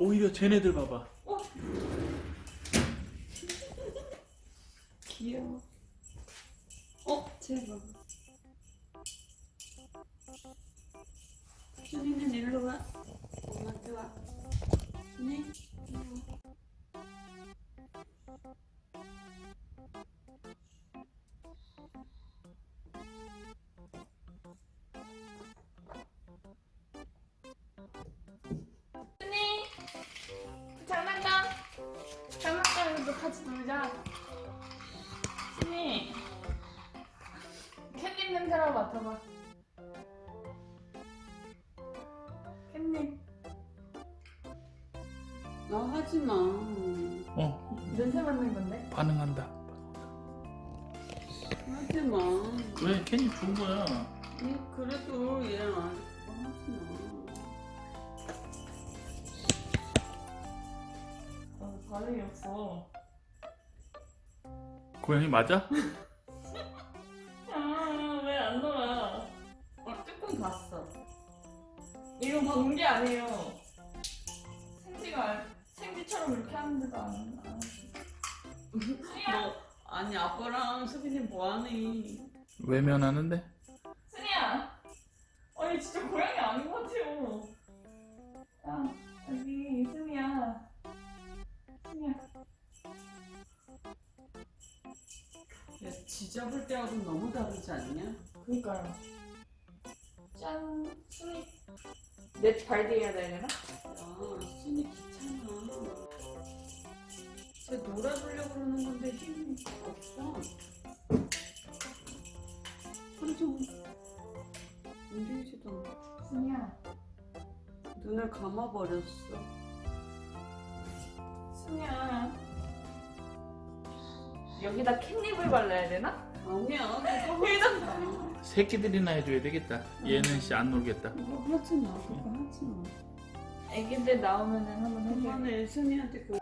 오히려 쟤네들 봐봐. 어? 귀여워. 어, 쟤 봐봐. 준이는 일로 와. 엄마한테 와. 준이, 장난감 장난감으로 같이 놀자 순이 캣닙 냄새라고 맡아봐 캣닙 나 하지 마. 어, 냄새 맡는 건데 반응한다. 하지 마. 왜? 괜히 준 거야. 얘 그래도 얘랑 아직 그거 하지 마. 반응이 없어 고양이 맞아? 아 왜 안 놀아 어, 조금 봤어. 이거 본게 아니에요 생지가 알- 생지처럼 이렇게 하는데도 안, 안 순이야 너 아니 아빠랑 수빈이 뭐하니? 외면하는데? 순이야 아니 진짜 고양이 아닌 야, 지잡을 때하고는 너무 다르지 않냐? 그니까요 짠 순이 넷 발디해야 되려나? 야, 순이 귀찮아. 쟤 놀아주려고 그러는 건데 힘이 없어. 하루 종일 움직이지도 않고 순이야 눈을 감아버렸어. 순이야 여기다 캣닙을 발라야 되나? 아니야, 마. 새끼들이나 해줘야 되겠다. 얘는 씨 안 놀겠다. 하지 마, 그거 하지 마. 애기들 나오면은 한번 해줘 그만해, 순이한테 그.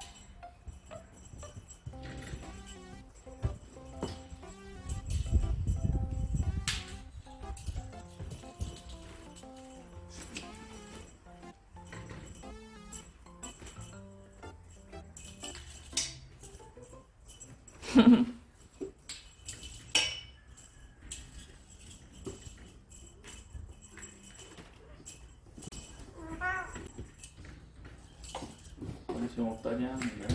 관심 없다니 하는 거야.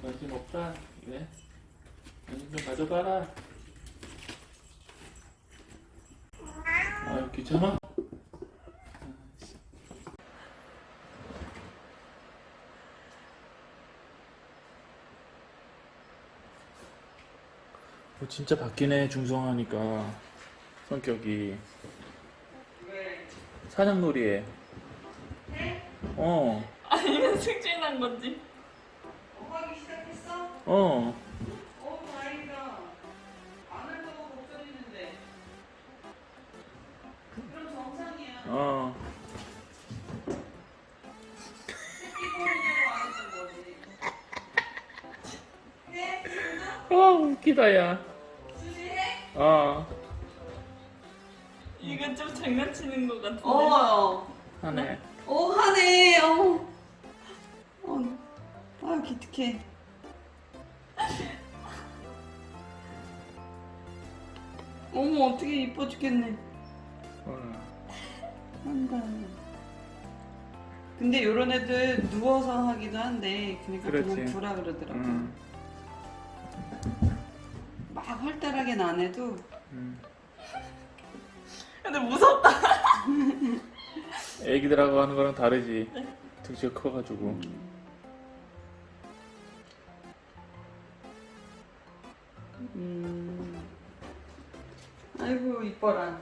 관심 없다. 그래? 관심 좀 가져가라. 아유 귀찮아. 어, 진짜 바뀌네 중성하니까 성격이 왜? 사냥놀이에 어, 아니면 승진한 건지 어, 하기 시작했어? 어, 어, 다행이다. 안 할까봐 걱정했는데. 그럼 정상이야. 어. 새끼 보이냐고 안 했던 거지. 해? 진짜? 어, 웃기다, 야. 어, 이건 좀 장난치는 것 같은데 어. 하네. 어, 하네. 어. 어. 아, 기특해. 어머, 어떻게 이뻐 죽겠네. 어. 한다. 근데 요런 애들 누워서 하기도 한데 그러니까 그렇지. 그냥 두라 그러더라고. 음, 막 활달하게는 안 해도 음. 근데 무섭다 애기들하고 하는 거랑 다르지. 등치가 커가지고. 음. 아이고 이뻐라.